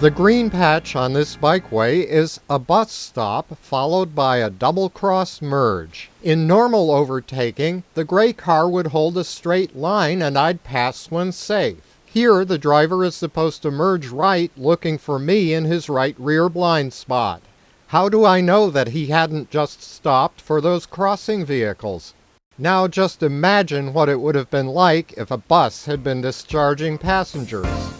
The green patch on this bikeway is a bus stop followed by a double cross merge. In normal overtaking, the gray car would hold a straight line and I'd pass when safe. Here, the driver is supposed to merge right looking for me in his right rear blind spot. How do I know that he hadn't just stopped for those crossing vehicles? Now just imagine what it would have been like if a bus had been discharging passengers.